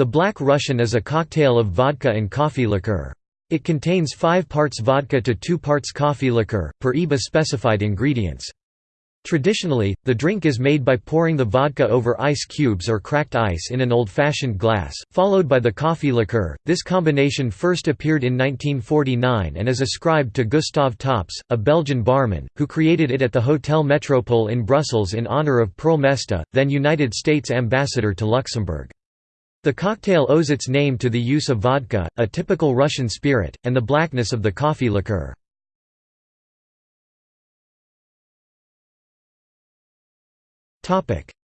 The Black Russian is a cocktail of vodka and coffee liqueur. It contains 5 parts vodka to 2 parts coffee liqueur, per IBA specified ingredients. Traditionally, the drink is made by pouring the vodka over ice cubes or cracked ice in an old-fashioned glass, followed by the coffee liqueur. This combination first appeared in 1949 and is ascribed to Gustave Tops, a Belgian barman, who created it at the Hotel Metropole in Brussels in honor of Pearl Mesta, then United States ambassador to Luxembourg. The cocktail owes its name to the use of vodka, a typical Russian spirit, and the blackness of the coffee liqueur.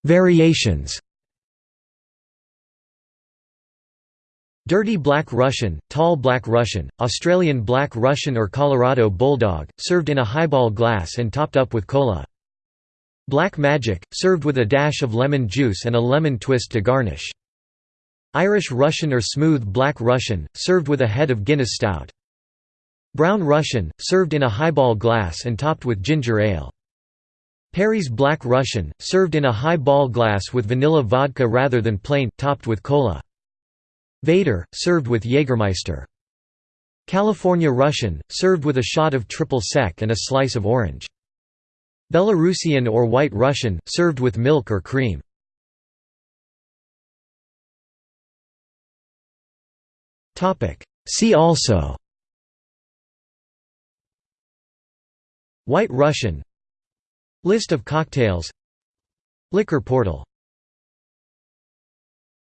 Variations Dirty Black Russian, Tall Black Russian, Australian Black Russian or Colorado Bulldog, served in a highball glass and topped up with cola. Black Magic, served with a dash of lemon juice and a lemon twist to garnish. Irish Russian or Smooth Black Russian, served with a head of Guinness Stout. Brown Russian, served in a highball glass and topped with ginger ale. Perry's Black Russian, served in a high ball glass with vanilla vodka rather than plain, topped with cola. Vader, served with Jägermeister. California Russian, served with a shot of triple sec and a slice of orange. Belarusian or White Russian, served with milk or cream. See also. White Russian. List of cocktails. Liquor portal